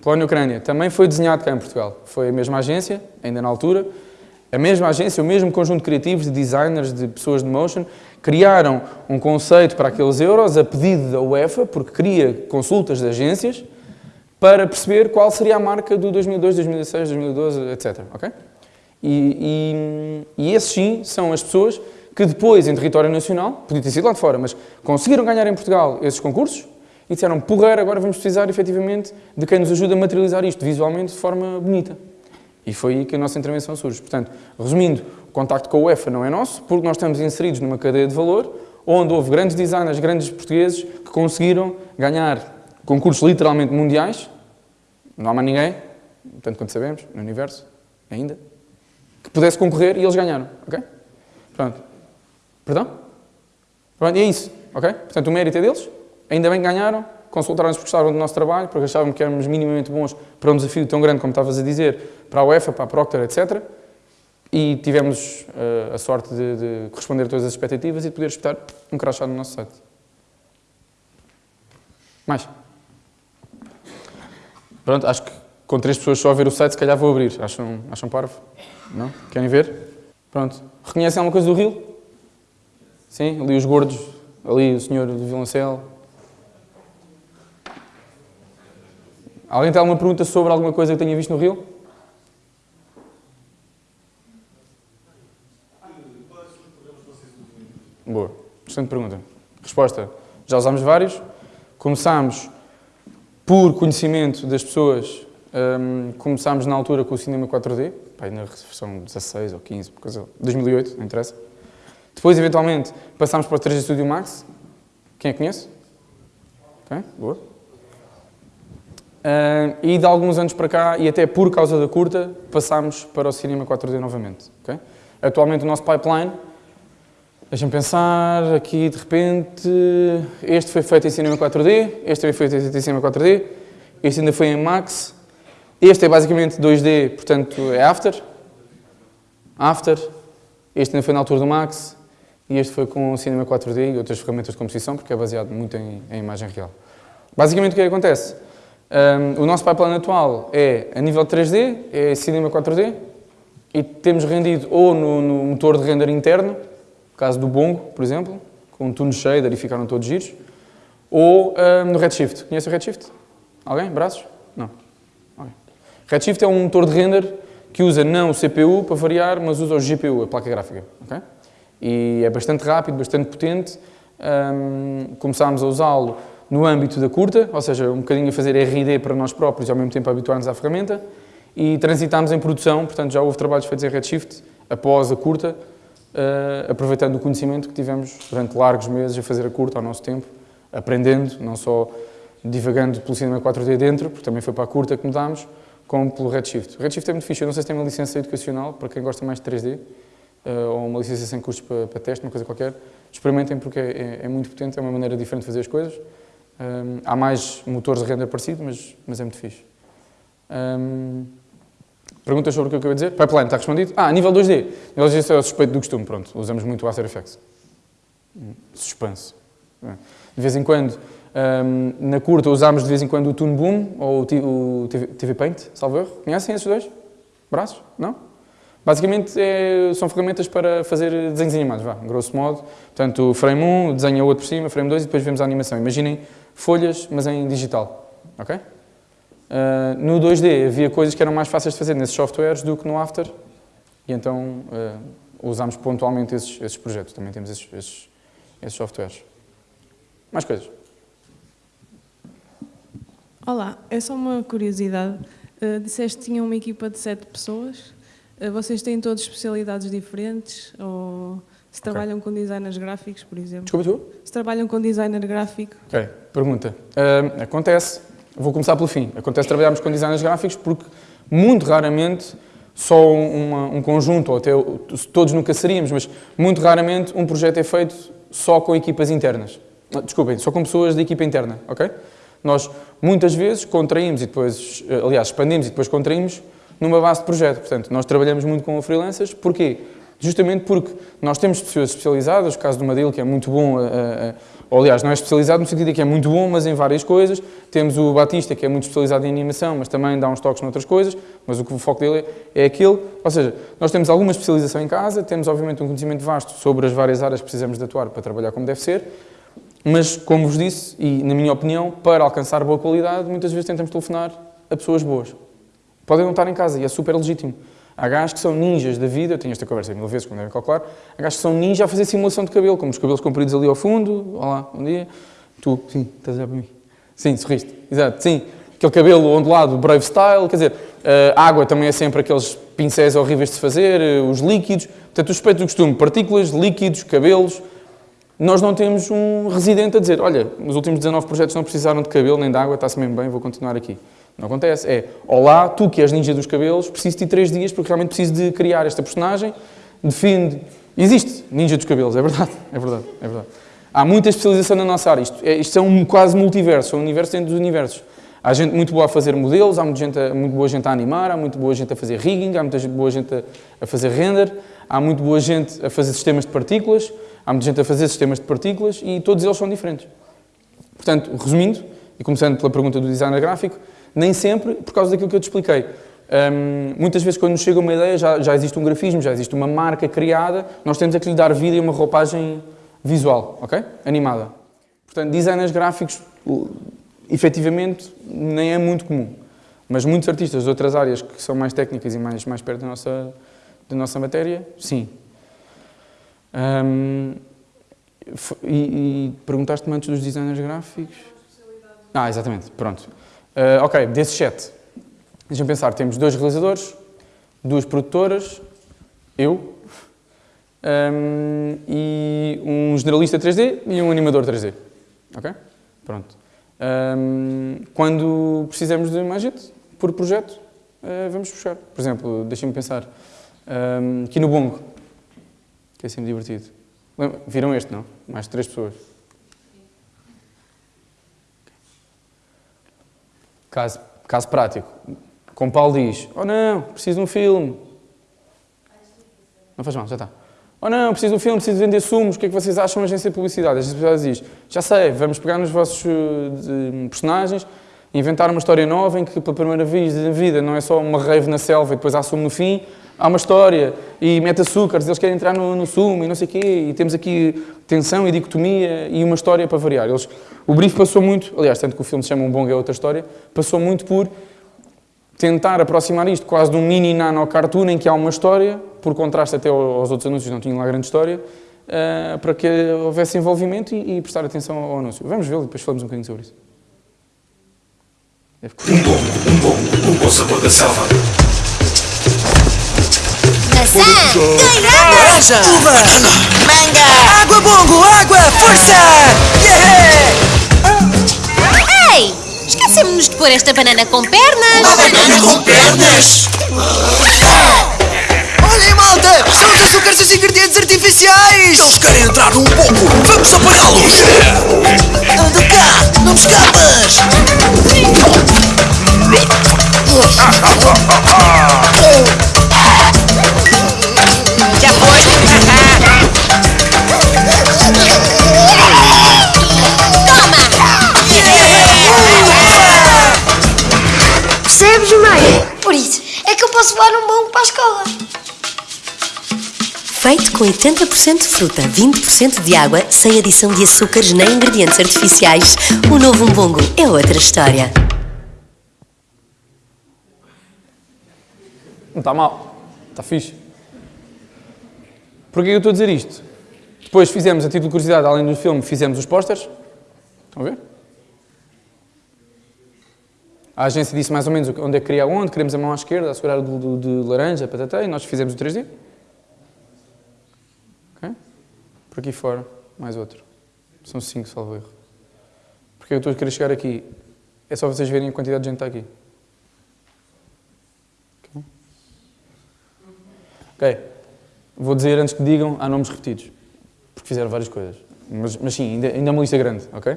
Speaker 2: Polónia Ucrânia. Também foi desenhado cá em Portugal. Foi a mesma agência, ainda na altura. A mesma agência, o mesmo conjunto de criativos, de designers, de pessoas de motion, criaram um conceito para aqueles euros a pedido da UEFA, porque queria consultas de agências, para perceber qual seria a marca do 2002, 2016, 2012, etc. Okay? E, e, e esses sim são as pessoas que depois, em território nacional, podia ter sido lá de fora, mas conseguiram ganhar em Portugal esses concursos e disseram, porreiro, agora vamos precisar efetivamente de quem nos ajude a materializar isto visualmente de forma bonita. E foi aí que a nossa intervenção surge. Portanto, resumindo, o contacto com a UEFA não é nosso, porque nós estamos inseridos numa cadeia de valor onde houve grandes designers, grandes portugueses que conseguiram ganhar concursos literalmente mundiais, não há mais ninguém, tanto quanto sabemos, no universo, ainda, que pudesse concorrer e eles ganharam, ok? Pronto. Perdão? Pronto, e é isso, ok? Portanto, o mérito é deles, ainda bem que ganharam, consultaram-nos porque gostavam do nosso trabalho, porque achavam que éramos minimamente bons para um desafio tão grande como estavas a dizer, para a UEFA, para a Procter, etc. E tivemos uh, a sorte de, de, corresponder a todas as expectativas e de poder espetar um crachá no nosso site. Mais? Pronto, acho que com três pessoas só a ver o site, se calhar vou abrir. Acham, acham parvo? Não? Querem ver? Pronto. Reconhecem alguma coisa do Rio? Sim? Ali os gordos, ali o senhor do Vilancel. Alguém tem alguma pergunta sobre alguma coisa que tenha visto no Rio? Boa. Excelente pergunta. Resposta. Já usámos vários. Começámos por conhecimento das pessoas, um, começámos na altura com o cinema 4D, pá, na versão 16 ou 15, por causa, 2008, não interessa. Depois, eventualmente, passámos para o 3D Studio Max. Quem que conhece? Ok, boa. Uh, e de alguns anos para cá, e até por causa da curta, passámos para o cinema 4D novamente. Okay? Atualmente o nosso pipeline Deixa-me pensar, aqui de repente, este foi feito em cinema 4D, este também foi feito em cinema 4D, este ainda foi em Max, este é basicamente 2D, portanto é After, After, este ainda foi na altura do Max, e este foi com cinema 4D e outras ferramentas de composição, porque é baseado muito em, em imagem real. Basicamente o que, é que acontece? Um, o nosso pipeline atual é a nível 3D, é cinema 4D, e temos rendido ou no, no motor de render interno, caso do Bongo, por exemplo, com um tune shader e ficaram todos giros. Ou um, no Redshift. Conhece o Redshift? Alguém? Braços? Não. Okay. Redshift é um motor de render que usa não o CPU para variar, mas usa o GPU, a placa gráfica. Okay? E é bastante rápido, bastante potente. Um, começámos a usá-lo no âmbito da curta, ou seja, um bocadinho a fazer R&D para nós próprios e ao mesmo tempo habituar-nos à ferramenta. E transitámos em produção, portanto já houve trabalhos feitos em Redshift após a curta, aproveitando o conhecimento que tivemos durante largos meses a fazer a curta ao nosso tempo, aprendendo, não só divagando pelo cinema 4D dentro, porque também foi para a curta que mudámos, como pelo Redshift. O Redshift é muito fixe, eu não sei se tem uma licença educacional, para quem gosta mais de 3D, uh, ou uma licença sem custos para, para teste, uma coisa qualquer, experimentem porque é, é, é, muito potente, é uma maneira diferente de fazer as coisas. Um, há mais motores de render parecido, mas, mas é muito fixe. Um, perguntas sobre o que eu acabei de dizer? Pipeline, está respondido? Ah, nível 2D. Nível 2D é o suspeito do costume, pronto. Usamos muito o After Effects. Suspense. De vez em quando, um, na curta, usámos de vez em quando o Toon Boom ou o, TV, Paint, salvo erro. Conhecem esses dois? Braços? Não? Basicamente, é, são ferramentas para fazer desenhos animados, vá, grosso modo. Portanto, frame 1, desenha outro por cima, frame 2 e depois vemos a animação. Imaginem folhas, mas em digital. Ok? Uh, no 2D havia coisas que eram mais fáceis de fazer nesses softwares do que no After. E então uh, usámos pontualmente esses, esses, projetos. Também temos esses, esses, esses softwares. Mais coisas?
Speaker 6: Olá, é só uma curiosidade. Uh, disseste que tinha uma equipa de sete pessoas. Uh, vocês têm todas especialidades diferentes? Ou se trabalham okay. com designers gráficos, por exemplo?
Speaker 2: Desculpa, tu?
Speaker 6: Se trabalham com designer gráfico?
Speaker 2: Ok, pergunta. Uh, acontece, vou começar pelo fim. Acontece trabalharmos com designers gráficos porque, muito raramente, só uma, um conjunto, ou até todos nunca seríamos, mas muito raramente um projeto é feito só com equipas internas. Ah, desculpem, só com pessoas da equipa interna, ok? Nós, muitas vezes, contraímos e depois, eh, aliás, expandimos e depois contraímos numa base de projeto. Portanto, nós trabalhamos muito com freelancers. Porquê? Justamente porque nós temos pessoas especializadas, o caso do Madil, que é muito bom, a, a, a, ou, aliás, não é especializado no sentido de que é muito bom, mas em várias coisas. Temos o Batista, que é muito especializado em animação, mas também dá uns toques noutras coisas, mas o, foco dele é, é aquilo. Ou seja, nós temos alguma especialização em casa, temos, obviamente, um conhecimento vasto sobre as várias áreas que precisamos de atuar para trabalhar como deve ser, mas, como vos disse, e na minha opinião, para alcançar boa qualidade, muitas vezes tentamos telefonar a pessoas boas. Podem não estar em casa e é super legítimo. Há gajos que são ninjas da vida, eu tenho esta conversa mil vezes, como devem calcular, há gajos que são ninjas a fazer simulação de cabelo, como os cabelos compridos ali ao fundo, olá, bom dia, tu, sim, estás a olhar para mim? Sim, sorriste, exato, sim, aquele cabelo ondulado, brave style, quer dizer, a água também é sempre aqueles pincéis horríveis de se fazer, eh, os líquidos, portanto, o respeito do costume, partículas, líquidos, cabelos, nós não temos um residente a dizer, olha, nos últimos 19 projetos não precisaram de cabelo nem de água, está-se mesmo bem, vou continuar aqui. Não acontece. É, olá, tu que és ninja dos cabelos, preciso de três dias porque realmente preciso de criar esta personagem, defende... Existe ninja dos cabelos, é verdade, é verdade, é verdade. Há muita especialização na nossa área. Isto é, isto é um quase multiverso, é um universo dentro dos universos. Há gente muito boa a fazer modelos, há muita gente, muito boa gente a animar, há muito boa gente a fazer rigging, há muita gente, boa gente a, a fazer render, há muito boa gente a fazer sistemas de partículas, há muita gente a fazer sistemas de partículas e todos eles são diferentes. Portanto, resumindo, e começando pela pergunta do designer gráfico, nem sempre por causa daquilo que eu te expliquei. Um, muitas vezes, quando nos chega uma ideia, já, já, existe um grafismo, já existe uma marca criada, nós temos é que lhe dar vida e uma roupagem visual, ok? Animada. Portanto, designers gráficos, efetivamente, nem é muito comum. Mas muitos artistas de outras áreas que são mais técnicas e mais, mais perto da nossa, da nossa matéria, sim. Um, e, e perguntaste-me antes dos designers gráficos? Ah, exatamente, pronto. Uh, ok, desse chat, deixa-me pensar, temos dois realizadores, duas produtoras, eu, um, e um generalista 3D e um animador 3D. Ok? Pronto. Um, quando precisamos de mais gente, por projeto, uh, vamos puxar. Por exemplo, deixem-me pensar, um, aqui no Bongo, que é sempre divertido. Viram este, não? Mais de três pessoas. Caso, caso prático. Com Paulo diz, oh não, preciso de um filme. Não faz mal, já está. Oh não, preciso de um filme, preciso de vender sumos, o que é que vocês acham da agência de publicidade? A agência de publicidade diz, já sei, vamos pegar nos vossos uh, personagens, inventar uma história nova em que pela primeira vez da vida não é só uma rave na selva e depois há sumo no fim, há uma história e mete açúcares, eles querem entrar no, no sumo e não sei o quê, e temos aqui tensão e dicotomia e uma história para variar. Eles, o brief passou muito, aliás, tanto que o filme se chama Um Bom é outra história, passou muito por tentar aproximar isto quase de um mini nano cartoon em que há uma história, por contraste até aos outros anúncios, não tinham lá grande história, uh, para que houvesse envolvimento e, e, prestar atenção ao anúncio. Vamos ver e depois falamos um bocadinho sobre isso.
Speaker 7: Um bom, um bom, um bom sabor da selva.
Speaker 8: Maçã! Laranja!
Speaker 9: Uva! Manga! Água bongo! Água! Força! Yeah!
Speaker 8: Ei! Esquecemos-nos de pôr esta banana com pernas!
Speaker 7: Uma banana com pernas!
Speaker 9: Olhem, malta! São os açúcares e os ingredientes artificiais!
Speaker 7: Eles querem entrar num pouco! Vamos apagá-los!
Speaker 9: Anda cá! Não me escapas!
Speaker 8: Já
Speaker 10: posso levar um bom para a escola.
Speaker 11: Feito com 80% de fruta, 20% de água, sem adição de açúcares nem ingredientes artificiais, o novo umbongo é outra história.
Speaker 2: Não está mal. Está fixe. Porquê eu estou a dizer isto? Depois fizemos, a título de curiosidade, além do filme, fizemos os pósteres. Estão a ver? A agência disse mais ou menos onde é que queria onde, queremos a mão à esquerda, a segurar do, do, de laranja, patatá, e nós fizemos o 3D. Ok? Por aqui fora, mais outro. São cinco, salvo erro. Porque eu estou a querer chegar aqui. É só vocês verem a quantidade de gente que está aqui. Ok. Vou dizer antes que digam, há nomes repetidos. Porque fizeram várias coisas. Mas, mas sim, ainda, ainda é uma lista grande, ok?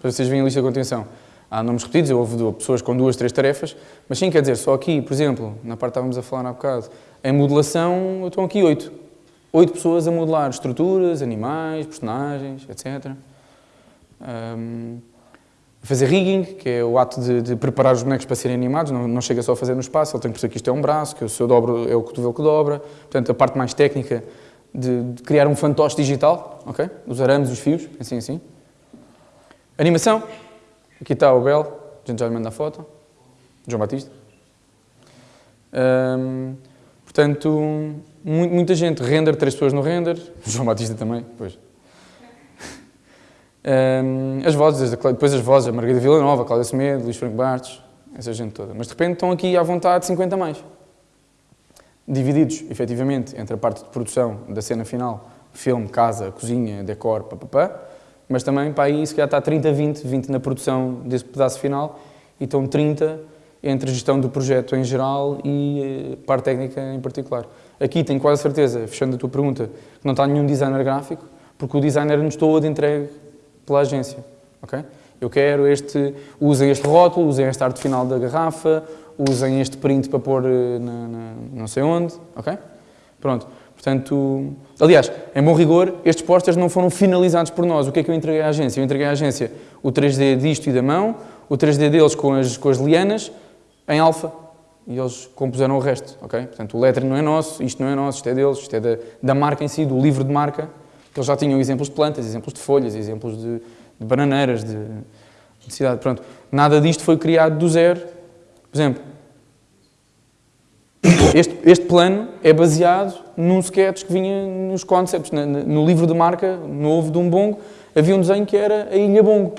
Speaker 2: Para vocês verem a lista com atenção. Há nomes repetidos, houve pessoas com duas, três tarefas, mas sim, quer dizer, só aqui, por exemplo, na parte que estávamos a falar há bocado, em modelação, estão aqui oito. Oito pessoas a modelar estruturas, animais, personagens, etc. Um, fazer rigging, que é o ato de, de, preparar os bonecos para serem animados, não, não, chega só a fazer no espaço, ele tem que perceber que isto é um braço, que se eu dobro é o cotovelo que dobra, portanto a parte mais técnica de, de criar um fantoche digital, ok? Os arames, os fios, assim assim. Animação, aqui está o Bel, a gente já lhe manda a foto, João Batista. Um, portanto, muita gente, render, três pessoas no render, João Batista também, pois. Um, as vozes, depois as vozes, a Margarida Villanova, Cláudia Semedo, Luís Franco Bastos, essa gente toda. Mas de repente estão aqui à vontade 50 mais. Divididos, efetivamente, entre a parte de produção da cena final, filme, casa, cozinha, decor, papapá, mas também para aí se calhar está 30, 20, 20 na produção desse pedaço final e estão 30 entre gestão do projeto em geral e a parte técnica em particular. Aqui tenho quase certeza, fechando a tua pergunta, que não está nenhum designer gráfico, porque o designer nos todo entregue pela agência. Okay? Eu quero este, usem este rótulo, usem esta arte final da garrafa, usem este print para pôr eh, na, na, não sei onde, ok? Pronto. Portanto, aliás, em bom rigor, estes posters não foram finalizados por nós. O que é que eu entreguei à agência? Eu entreguei à agência o 3D disto e da mão, o 3D deles com as, com as lianas, em alfa, e eles compuseram o resto, ok? Portanto, o lettering não é nosso, isto não é nosso, isto é deles, isto é da, da marca em si, do livro de marca, que eles já tinham exemplos de plantas, exemplos de folhas, exemplos de, de bananeiras, de, de cidade. Pronto, nada disto foi criado do zero. Por exemplo, este, este plano é baseado num sketch que vinha nos concepts, no, livro de marca novo de um bongo, havia um desenho que era a Ilha Bongo.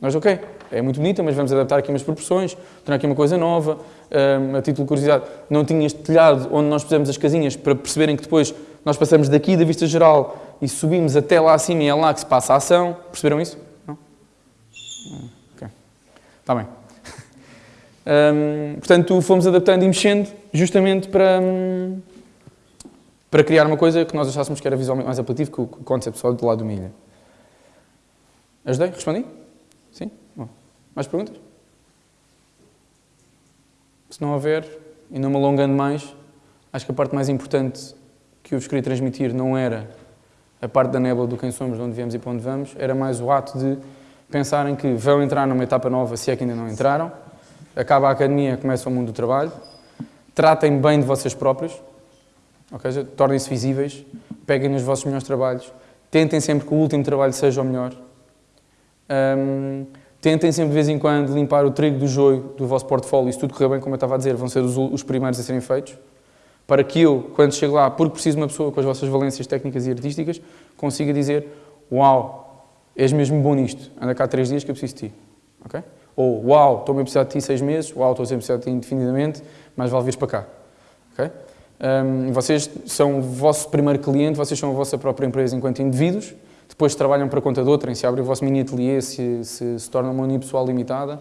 Speaker 2: Nós, ok, é muito bonita, mas vamos adaptar aqui umas proporções, tornar aqui uma coisa nova. Um, a título de curiosidade, não tinha este telhado onde nós pusemos as casinhas para perceberem que depois nós passamos daqui da vista geral e subimos até lá acima e é lá que se passa a ação. Perceberam isso? Não? Ok. Está bem. Um, portanto, fomos adaptando e mexendo justamente para, um, para criar uma coisa que nós achássemos que era visualmente mais apelativo que o concept só do lado do milha. Ajudei? Respondi? Sim? Bom. Mais perguntas? Se não houver, e não me alongando mais, acho que a parte mais importante que eu vos queria transmitir não era a parte da nébula do quem somos, de onde viemos e para onde vamos, era mais o ato de pensarem que vão entrar numa etapa nova, se é que ainda não entraram, acaba a academia, começa o mundo do trabalho, tratem bem de vocês próprios, okay? tornem-se visíveis, peguem nos vossos melhores trabalhos, tentem sempre que o último trabalho seja o melhor, um, tentem sempre de vez em quando limpar o trigo do joio do vosso portfólio, e se tudo correr bem, como eu estava a dizer, vão ser os, os primeiros a serem feitos, para que eu, quando chego lá, porque preciso de uma pessoa com as vossas valências técnicas e artísticas, consiga dizer, uau, és mesmo bom nisto, anda cá três dias que eu preciso de ti. Okay? Ou, uau, estou a precisar de ti seis meses, uau, estou a precisar de ti indefinidamente, mas vale vir para cá. Okay? Um, vocês são o vosso primeiro cliente, vocês são a vossa própria empresa enquanto indivíduos, depois trabalham para conta de outrem, se abre o vosso mini ateliê, se, se, se torna uma unipessoal limitada,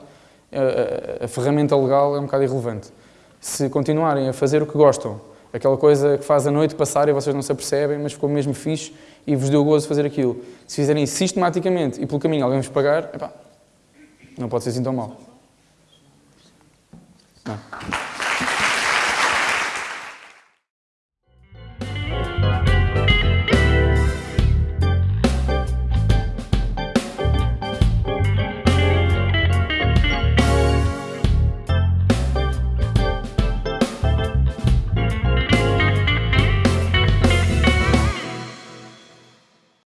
Speaker 2: a, a, a ferramenta legal é um bocado irrelevante. Se continuarem a fazer o que gostam, Aquela coisa que faz a noite passar e vocês não se apercebem, mas ficou mesmo fixe e vos deu gozo fazer aquilo. Se fizerem sistematicamente e pelo caminho alguém vos pagar, epá, não pode ser assim tão mal.